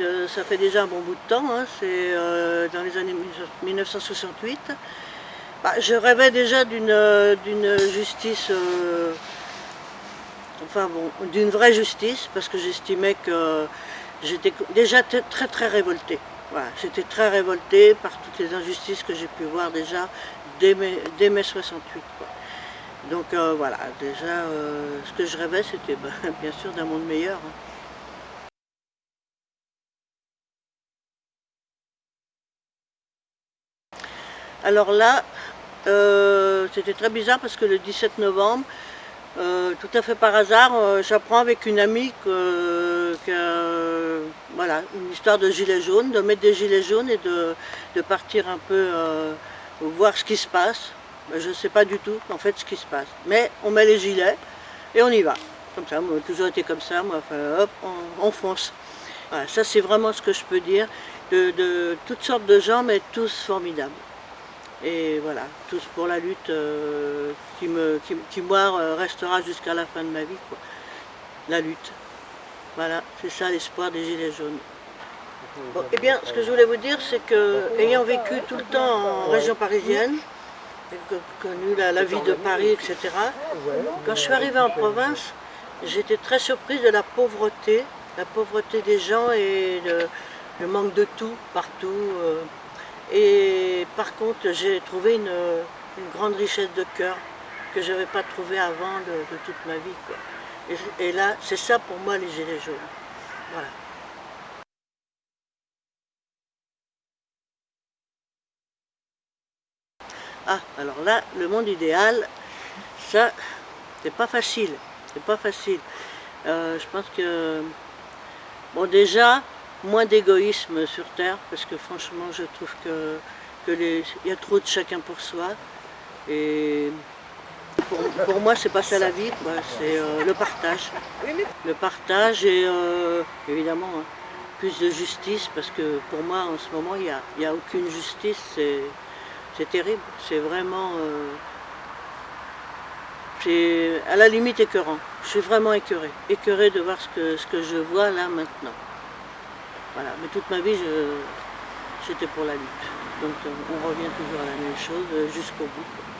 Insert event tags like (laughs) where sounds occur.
Euh, ça fait déjà un bon bout de temps, hein, c'est euh, dans les années 1968. Bah, je rêvais déjà d'une euh, justice, enfin bon, d'une vraie justice, parce que j'estimais que j'étais déjà très très révoltée. Voilà, j'étais très révoltée par toutes les injustices que j'ai pu voir déjà dès mai, dès mai 68. quoi. Donc euh, voilà, déjà, euh, ce que je rêvais, c'était (laughs) bah, bien sûr d'un monde meilleur. hein. Alors là, euh, c'était très bizarre parce que le 17 novembre, tout à fait par hasard, j'apprends avec une amie que, voilà, une histoire de gilets jaunes, de mettre des gilets jaunes et de, partir un peu euh, voir ce qui se passe. Ben, je ne sais pas du tout en fait ce qui se passe. Mais on met les gilets et on y va. Comme ça, moi, toujours été comme ça, moi, enfin, hop, on, on fonce. Voilà, ça c'est vraiment ce que je peux dire. De, toutes sortes de gens, mais tous formidables. Et voilà, tous pour la lutte euh, qui, moi, restera jusqu'à la fin de ma vie. La lutte. Voilà, c'est ça l'espoir des Gilets jaunes. Bon, eh bien, ce que je voulais vous dire, c'est que, ayant vécu tout le temps en région parisienne, connu la, la vie de Paris, etc., quand je suis arrivée en province, j'étais très surprise de la pauvreté, la pauvreté des gens et le, le manque de tout partout. euh. Et par contre, j'ai trouvé une, une grande richesse de cœur que je n'avais pas trouvée avant de, de toute ma vie. quoi. Et, là, c'est ça pour moi les gilets jaunes. Voilà. Ah, alors là, le monde idéal, ça, c'est pas facile. C'est pas facile. Euh, je pense que, bon, déjà, moins d'égoïsme sur Terre, parce que franchement, je trouve que, que y a trop de chacun pour soi. Et pour, pour moi, c'est pas ça la vie. C'est euh, le partage. Le partage et euh, évidemment hein, plus de justice, parce que pour moi, en ce moment, il n'y a, y a aucune justice. C'est terrible. C'est vraiment. euh, c'est à la limite écœurant. Je suis vraiment écœurée. Écœurée de voir ce que, ce que je vois là maintenant. Voilà. Mais toute ma vie, j'étais pour la lutte. Donc euh, on revient toujours à la même chose euh, jusqu'au bout.